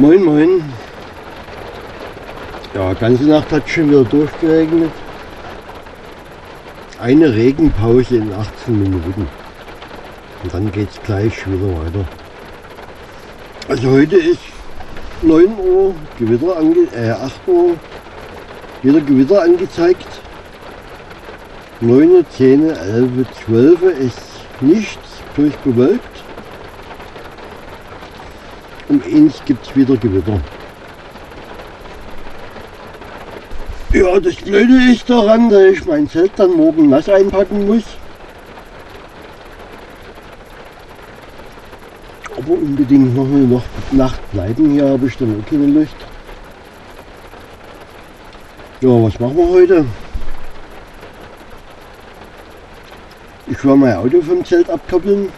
Moin Moin. Ja, ganze Nacht hat schon wieder durchgeregnet. Eine Regenpause in 18 Minuten. Und dann geht es gleich wieder weiter. Also heute ist 9 Uhr, Gewitter ange äh, 8 Uhr, wieder Gewitter angezeigt. 9, 10, 11, 12 ist nichts durchbewölkt. Um eins gibt es wieder Gewitter. Ja, das Blöde ist daran, dass ich mein Zelt dann morgen nass einpacken muss. Aber unbedingt noch eine Nacht bleiben. Hier habe ich dann auch keine Lust. Ja, was machen wir heute? Ich werde mein Auto vom Zelt abkoppeln.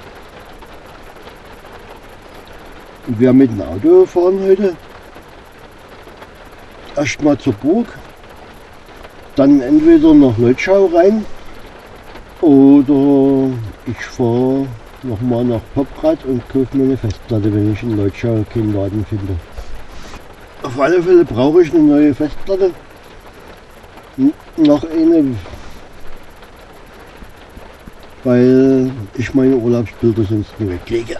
Wir mit dem Auto fahren heute. Erstmal zur Burg. Dann entweder nach Leutschau rein. Oder ich fahre nochmal nach Poprad und kaufe mir eine Festplatte, wenn ich in Leutschau keinen Laden finde. Auf alle Fälle brauche ich eine neue Festplatte. Noch eine, weil ich meine Urlaubsbilder sonst nicht weglege.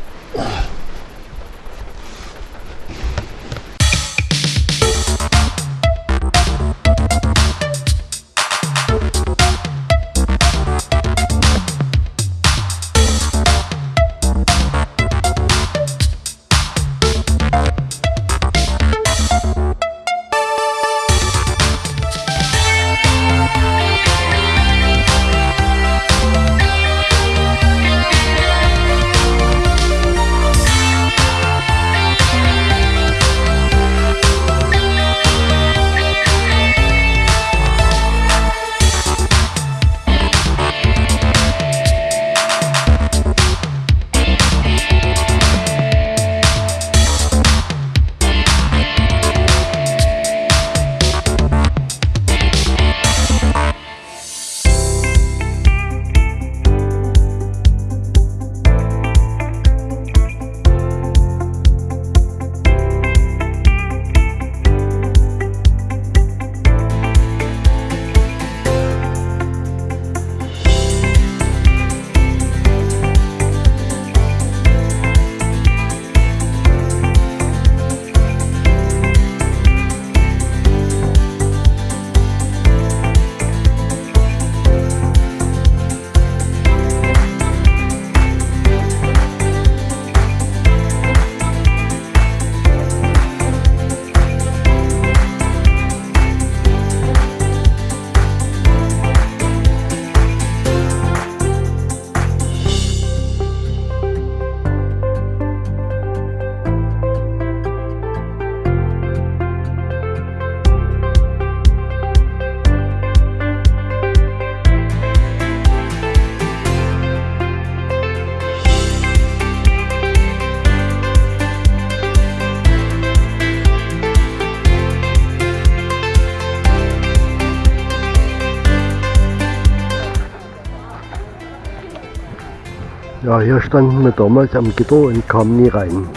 Ja, hier standen wir damals am Gitter und kamen nie rein.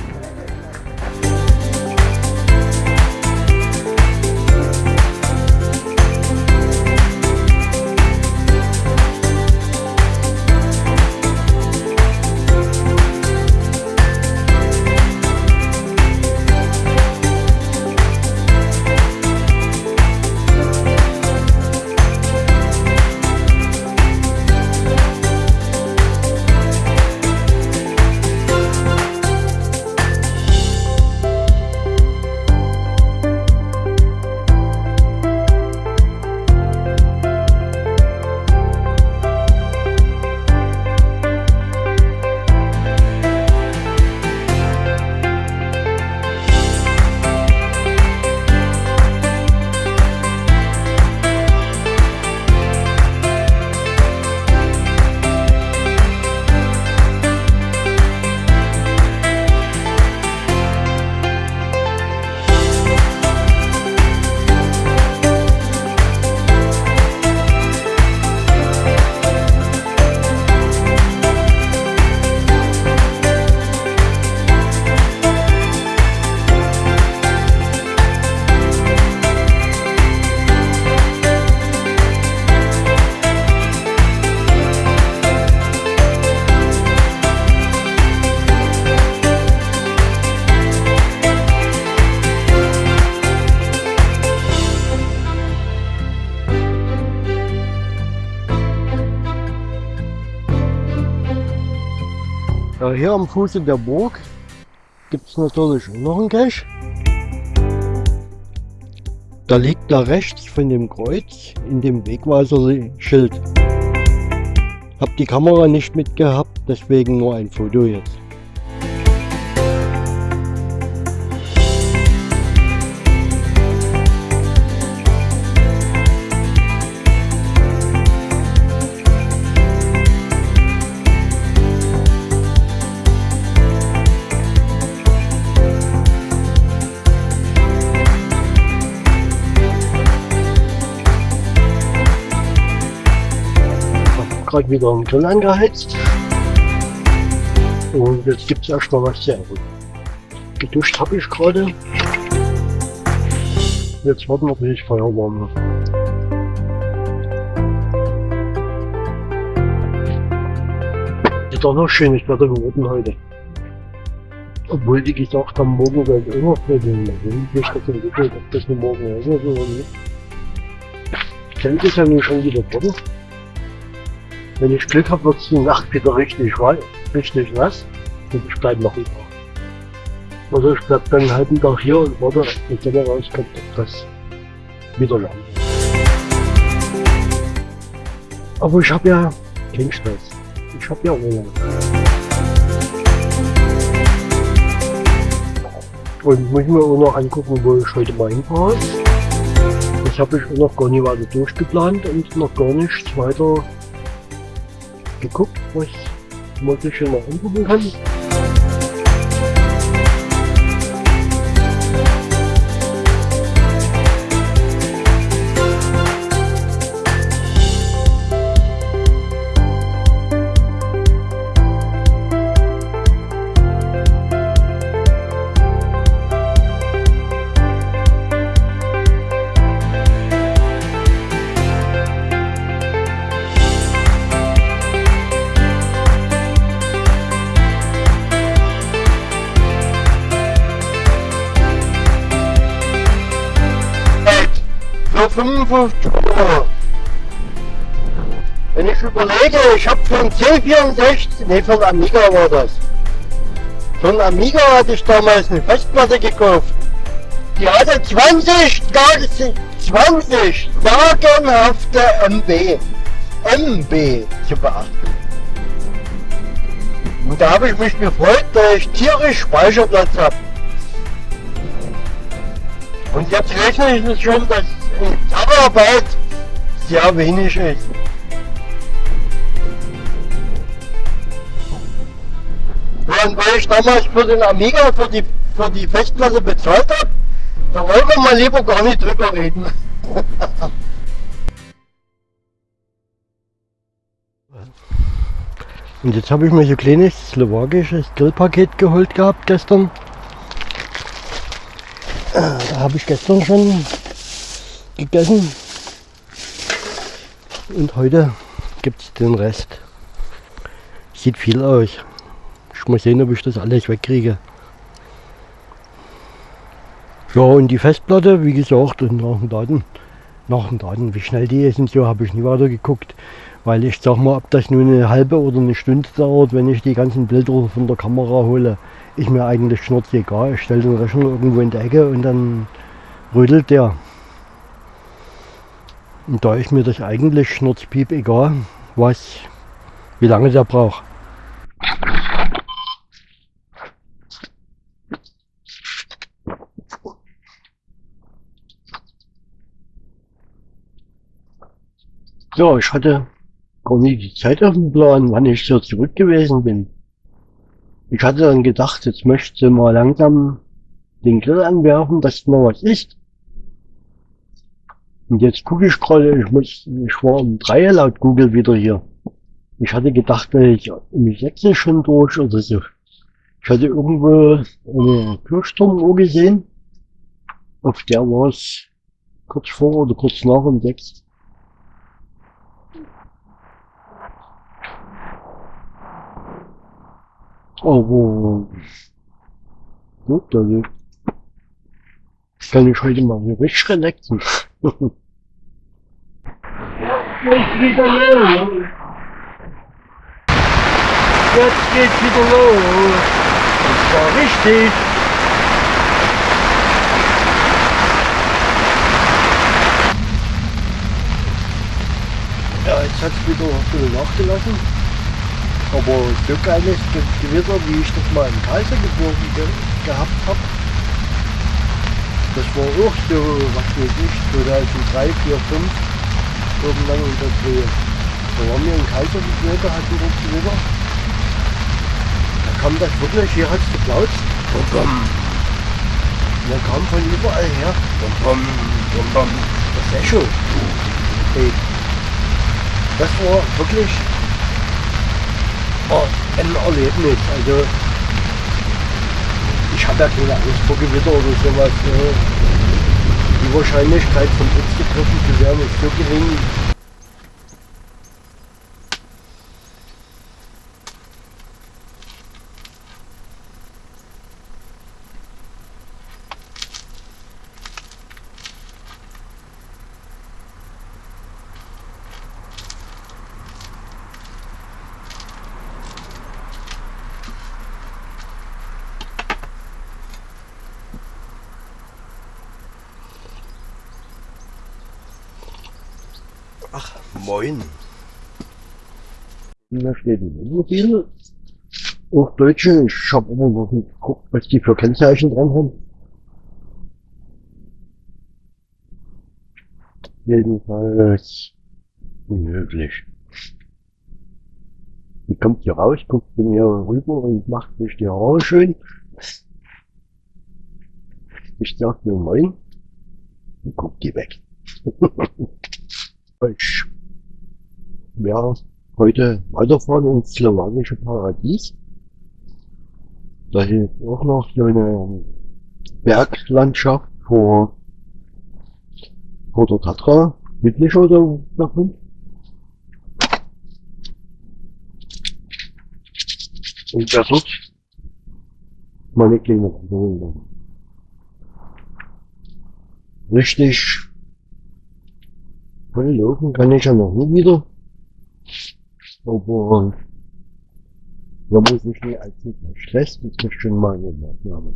Hier am Fuße der Burg gibt es natürlich noch einen Cache. Da liegt da rechts von dem Kreuz in dem Wegweiser-Schild. Hab die Kamera nicht mitgehabt, deswegen nur ein Foto jetzt. Gerade wieder einen Grill angeheizt. Und jetzt gibt es erstmal was zu essen. Geduscht habe ich gerade. Jetzt warten wir, bis ich Feuer warm. Ist doch noch schönes Wetter geworden heute. Obwohl die gesagt haben, morgen wird es immer regeln. Ich das entwickelt, ob das nur morgen ist oder nicht. Kälte ist ja nun schon wieder drin. Wenn ich Glück habe, wird es die Nacht wieder richtig, richtig nass und ich bleibe noch über. Also ich bleibe dann einen halben Tag hier und warte, die Sonne rauskommt, ob das wieder lang Aber ich habe ja keinen Stress. Ich habe ja Urlaub. Und muss mir auch noch angucken, wo ich heute mal hinfahre. Das habe ich auch noch gar nicht weiter durchgeplant und noch gar nichts weiter geguckt, wo ich wirklich schon mal angucken kann. Für 55 Euro. Wenn ich überlege, ich habe einen C64, ne für einen Amiga war das. Einen Amiga hatte ich damals eine Festplatte gekauft. Die hatte 20, 20 sagenhafte MB. MB zu beachten. Und da habe ich mich gefreut, dass ich tierisch Speicherplatz habe. Und jetzt rechne ich schon, dass Zusammenarbeit sehr wenig ist. Und weil ich damals für den Amiga, für die, für die Festplatte bezahlt habe, da wollen wir mal lieber gar nicht drüber reden. Und jetzt habe ich mir so ein kleines slowakisches Grillpaket geholt gehabt gestern. Da habe ich gestern schon gegessen. Und heute gibt es den Rest. Sieht viel aus. Ich muss sehen, ob ich das alles wegkriege. Ja, und die Festplatte, wie gesagt, nach den Daten, nach den Daten, wie schnell die ist und so, habe ich nie weiter geguckt. Weil ich sag mal, ob das nur eine halbe oder eine Stunde dauert, wenn ich die ganzen Bilder von der Kamera hole, ist mir eigentlich schnurz egal. Ich stelle den Rechner irgendwo in die Ecke und dann rödelt der. Und da ist mir das eigentlich schnurzpiep egal, was, wie lange der braucht. Ja, ich hatte gar nicht die Zeit auf dem Plan, wann ich so zurück gewesen bin. Ich hatte dann gedacht, jetzt möchte mal langsam den Grill anwerfen, dass noch was ist. Und jetzt gucke ich gerade, ich muss, ich war um drei laut Google wieder hier. Ich hatte gedacht, ich um sechs schon durch oder so. Ich hatte irgendwo eine Kirchturmuhr gesehen. Auf der war es kurz vor oder kurz nach um sechs. Aber gut, also kann ich heute mal richtig relaxen. Jetzt geht's wieder los. Und zwar richtig. Ja, jetzt hat es wieder ein bisschen nachgelassen. Aber so geiles Gewitter, wie ich das mal in Kaisergeburg ge gehabt habe, das war auch so, was weiß ich, 2003, 4, 5, irgendwann der Dreh. Da waren wir in Kaisergebirge, hatten wir Gewitter. Da kam das wirklich, hier hat es geplaut. Bum, bum. Und dann kam von überall her. Bum, bum, bum, bum. Das Echo. Hey. Das war wirklich oh, ein Erlebnis. Also ich habe ja keine Angst vor Gewitter oder sowas. Ne? Die Wahrscheinlichkeit von Blitz getroffen zu werden ist so gering. Ach, moin. Da steht ein Wohnmobil. Auch Deutsche. Ich habe immer noch geguckt, was die für Kennzeichen dran haben. Jedenfalls unmöglich. Die kommt hier raus, guckt zu mir rüber und macht sich die Haare schön. Ich sag mir moin und guck die weg. Ich werde heute weiterfahren ins slowakische Paradies. Da ist auch noch so eine Berglandschaft vor, vor der Tatra, südlich oder davon. Und da dort meine kleine Wanderung. Richtig voll laufen kann ich ja noch nie wieder. Aber man muss sich nicht allzu stressen, das ist schon mal eine Maßnahme.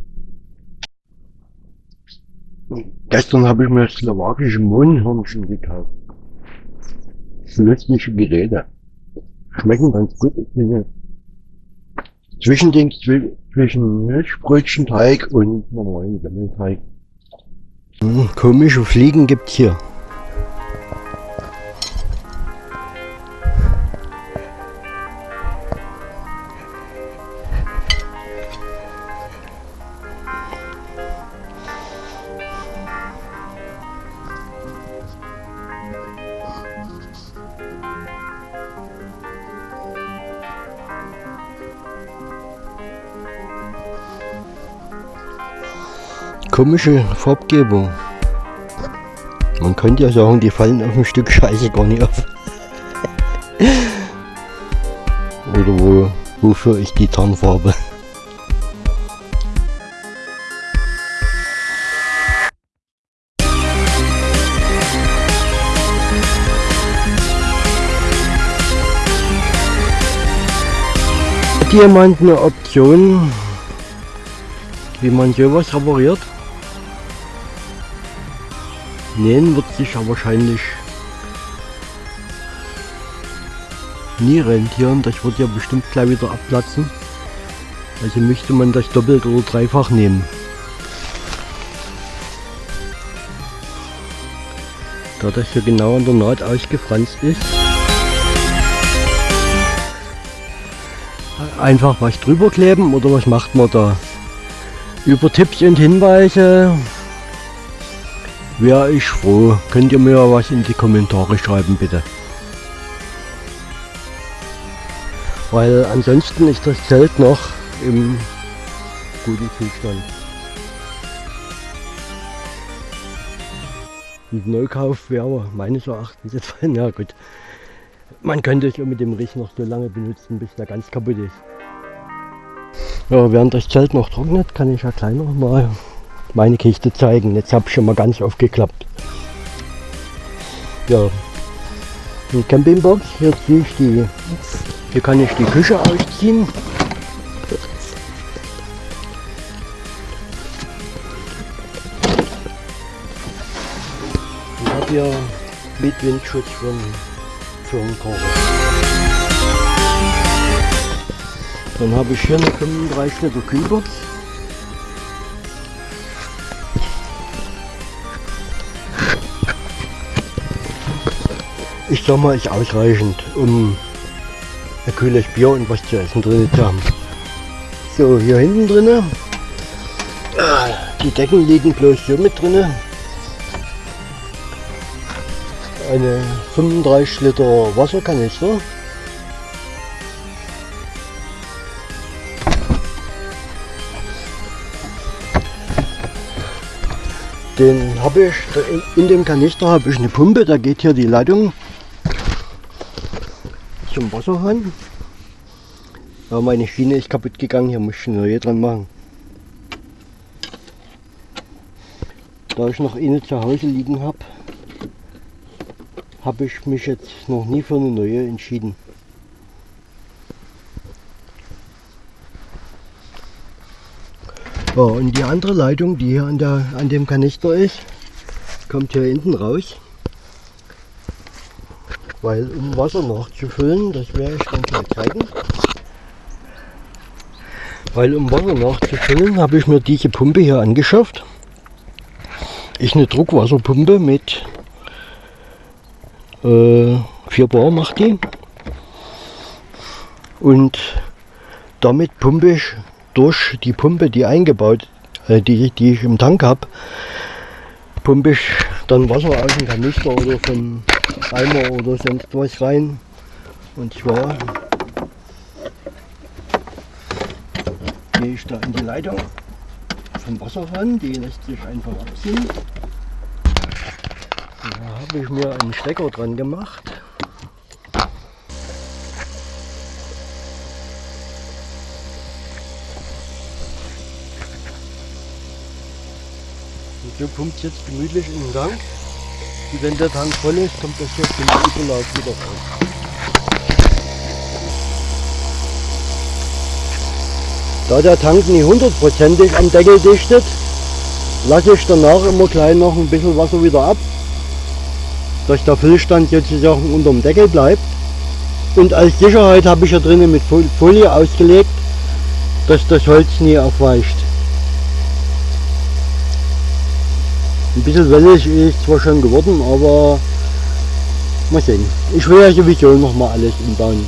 Gestern habe ich mir slowakische Mohnhörnchen gekauft. Nützliche Geräte. Schmecken ganz gut. Zwischending zwi- zwischen Milchbrötchenteig und normalen Semmelteig. Hm, Komische Fliegen gibt hier. Komische Farbgebung. Man könnte ja sagen, die fallen auf ein Stück Scheiße gar nicht auf. Oder wo, wofür ist die Tarnfarbe? Hat jemand eine Option, wie man sowas repariert? Nähen wird sich ja wahrscheinlich nie rentieren. Das wird ja bestimmt gleich wieder abplatzen. Also müsste man das doppelt oder dreifach nehmen. Da das hier genau an der Naht ausgefranst ist. Einfach was drüber kleben oder was macht man da? Über Tipps und Hinweise wäre ich froh. Könnt ihr mir was in die Kommentare schreiben, bitte. Weil ansonsten ist das Zelt noch im guten Zustand. Ein Neukauf wäre meines Erachtens jetzt, ja gut. Man könnte es ja mit dem Riech noch so lange benutzen, bis der ganz kaputt ist. Ja, während das Zelt noch trocknet, kann ich ja gleich noch mal meine Kiste zeigen. Jetzt habe ich schon mal ganz aufgeklappt. Ja, die Campingbox, hier ziehe ich die Hier kann ich die Küche ausziehen. Ich habe hier mit Windschutz von Firmenkocher. Dann habe ich hier eine 35 Liter Kühlbox. Mal, ist ausreichend, um ein kühles Bier und was zu essen drin zu haben. So, hier hinten drinne, die Decken liegen bloß hier mit drinne. Eine 35 Liter Wasserkanister. Den habe ich, in dem Kanister habe ich eine Pumpe, da geht hier die Leitung zum Wasserhahn. Aber meine Schiene ist kaputt gegangen, hier muss ich eine neue dran machen. Da ich noch eine zu Hause liegen habe, habe ich mich jetzt noch nie für eine neue entschieden. Ja, und die andere Leitung, die hier an, der, an dem Kanister ist, kommt hier hinten raus. Weil um Wasser nachzufüllen, das werde ich dann gleich zeigen. Weil um Wasser nachzufüllen, habe ich mir diese Pumpe hier angeschafft. Ist eine Druckwasserpumpe mit äh, 4 Bar macht die. Und damit pumpe ich durch die Pumpe, die eingebaut, äh, die, die ich im Tank habe, pumpe ich dann Wasser aus dem Kanister oder vom Eimer oder sonst was rein. Und zwar gehe ich da in die Leitung vom Wasser ran, die lässt sich einfach abziehen. Da habe ich mir einen Stecker dran gemacht. Und so pumpt jetzt gemütlich in den Gang. Und wenn der Tank voll ist, kommt das jetzt im Überlauf wieder raus. Da der Tank nicht hundertprozentig am Deckel dichtet, lasse ich danach immer gleich noch ein bisschen Wasser wieder ab, dass der Füllstand jetzt sozusagen unter dem Deckel bleibt. Und als Sicherheit habe ich ja drinnen mit Folie ausgelegt, dass das Holz nie aufweicht. Ein bisschen wellig ist zwar schon geworden, aber mal sehen. Ich will ja sowieso noch mal alles umbauen.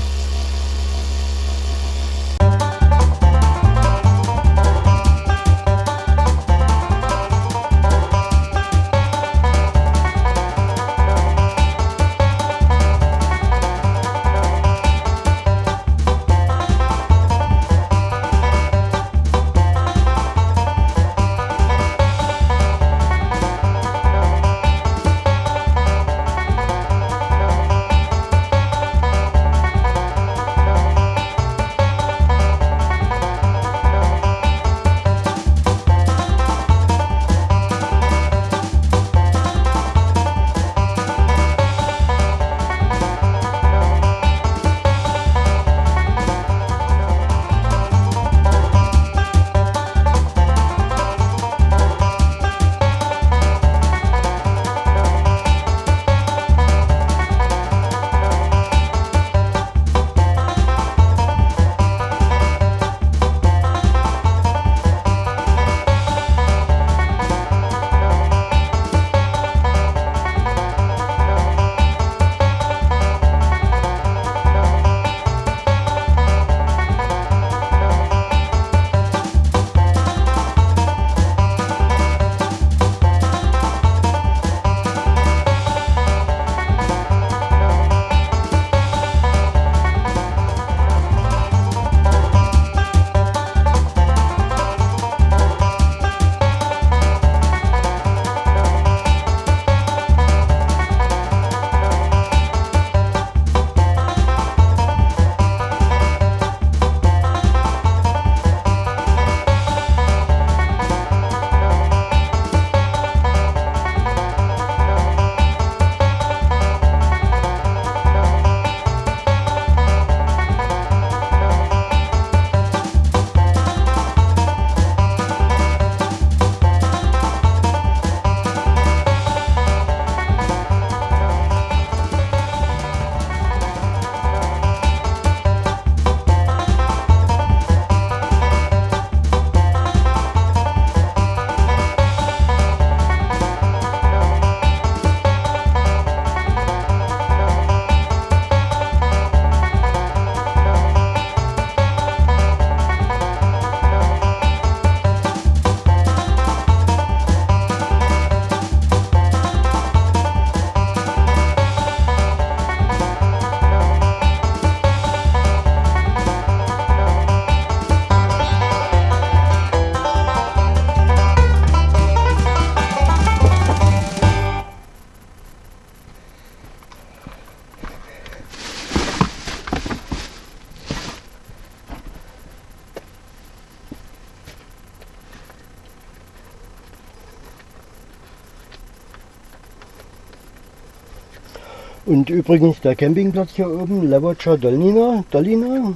Und übrigens der Campingplatz hier oben, Levocha Dolnina, Dolina.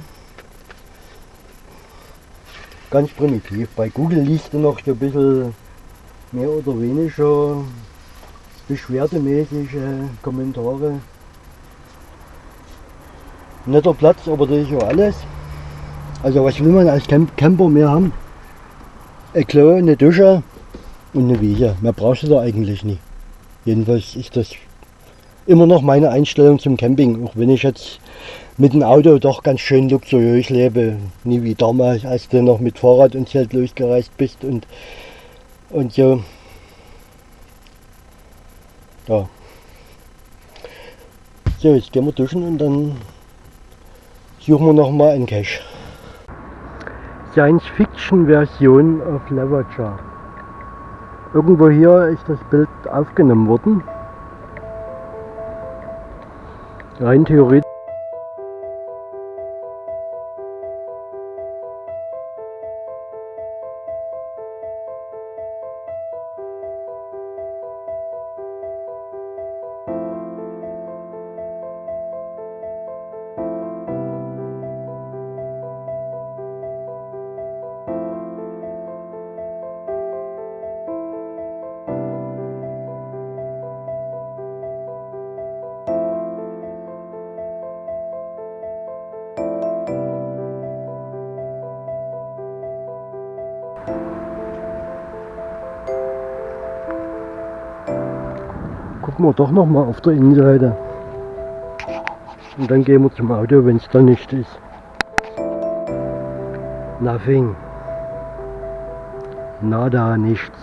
Ganz primitiv. Bei Google liest du noch so ein bisschen mehr oder weniger beschwerdemäßige Kommentare. Netter Platz, aber das ist ja alles. Also was will man als Camp Camper mehr haben? Ein Klo, eine Dusche und eine Wiese. Mehr brauchst du da eigentlich nicht. Jedenfalls ist das immer noch meine Einstellung zum Camping, auch wenn ich jetzt mit dem Auto doch ganz schön luxuriös lebe. Nie wie damals, als du noch mit Fahrrad und Zelt losgereist bist und, und so. Ja. So, jetzt gehen wir duschen und dann suchen wir noch mal einen Cache. Science-Fiction-Version auf Leverchar. Irgendwo hier ist das Bild aufgenommen worden. Rein theoretisch. Doch noch mal auf der Innenseite. Und dann gehen wir zum Auto, wenn es da nicht ist. Nothing. Nada, nichts.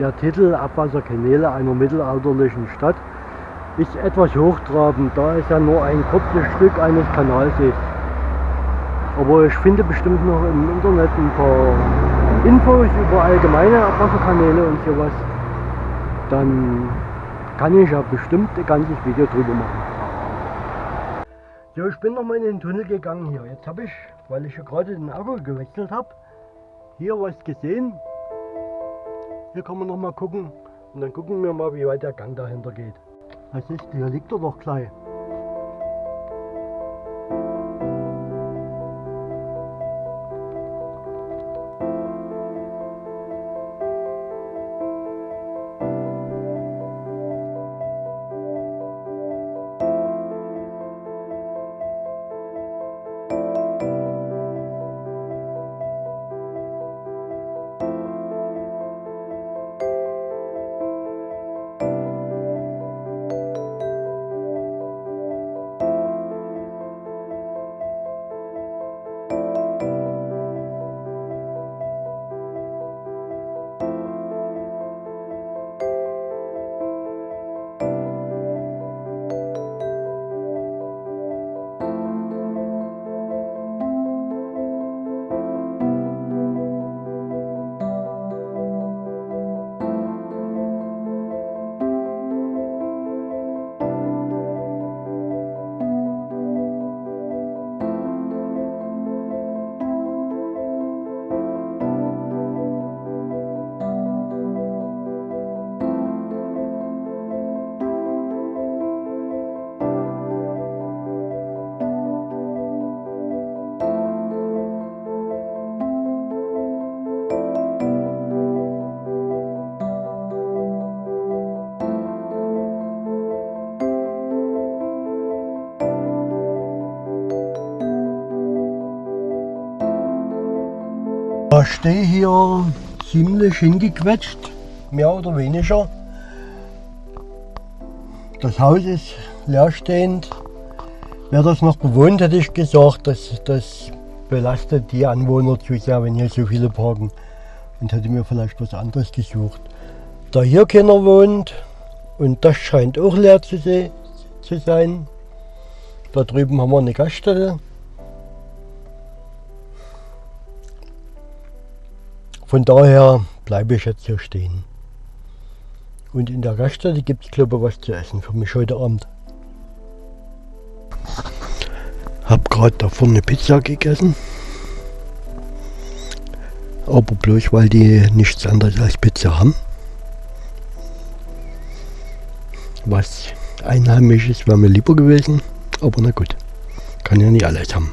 Der Titel Abwasserkanäle einer mittelalterlichen Stadt ist etwas hochtrabend, da es ja nur ein kurzes Stück eines Kanals ist. Aber ich finde bestimmt noch im Internet ein paar Infos über allgemeine Abwasserkanäle und sowas. Dann kann ich ja bestimmt ein ganzes Video drüber machen. So, ich bin nochmal in den Tunnel gegangen hier. Jetzt habe ich, weil ich ja gerade den Akku gewechselt habe, hier was gesehen. Hier kann man noch mal gucken und dann gucken wir mal, wie weit der Gang dahinter geht. Was ist, hier liegt er doch gleich. Stehe hier ziemlich hingequetscht, mehr oder weniger. Das Haus ist leerstehend. Wäre das noch bewohnt, hätte ich gesagt, das, das belastet die Anwohner zu sehr, wenn hier so viele parken. Und hätte mir vielleicht was anderes gesucht. Da hier keiner wohnt und das scheint auch leer zu, zu sein. Da drüben haben wir eine Gaststätte. Von daher bleibe ich jetzt hier stehen. Und in der Gaststätte gibt es glaube ich was zu essen für mich heute Abend. Hab gerade da vorne Pizza gegessen. Aber bloß weil die nichts anderes als Pizza haben. Was Einheimisches wäre mir lieber gewesen. Aber na gut, kann ja nicht alles haben.